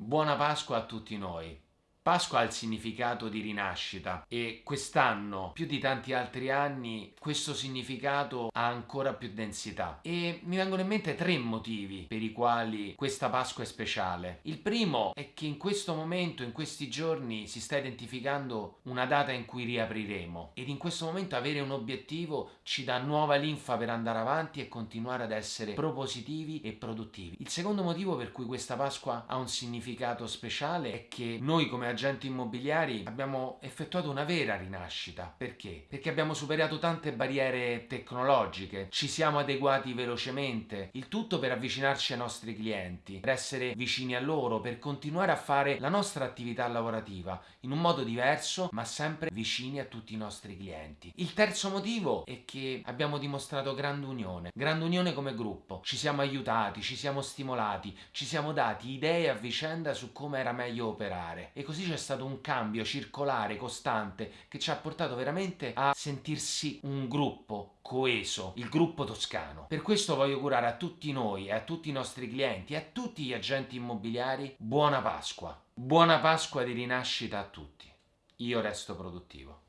Buona Pasqua a tutti noi. Pasqua ha il significato di rinascita e quest'anno, più di tanti altri anni, questo significato ha ancora più densità. E mi vengono in mente tre motivi per i quali questa Pasqua è speciale. Il primo è che in questo momento, in questi giorni, si sta identificando una data in cui riapriremo ed in questo momento avere un obiettivo ci dà nuova linfa per andare avanti e continuare ad essere propositivi e produttivi. Il secondo motivo per cui questa Pasqua ha un significato speciale è che noi come agenti immobiliari abbiamo effettuato una vera rinascita. Perché? Perché abbiamo superato tante barriere tecnologiche, ci siamo adeguati velocemente, il tutto per avvicinarci ai nostri clienti, per essere vicini a loro, per continuare a fare la nostra attività lavorativa in un modo diverso ma sempre vicini a tutti i nostri clienti. Il terzo motivo è che abbiamo dimostrato grande unione, grande unione come gruppo, ci siamo aiutati, ci siamo stimolati, ci siamo dati idee a vicenda su come era meglio operare e così c'è stato un cambio circolare, costante, che ci ha portato veramente a sentirsi un gruppo coeso, il gruppo toscano. Per questo voglio augurare a tutti noi a tutti i nostri clienti a tutti gli agenti immobiliari buona Pasqua. Buona Pasqua di rinascita a tutti. Io resto produttivo.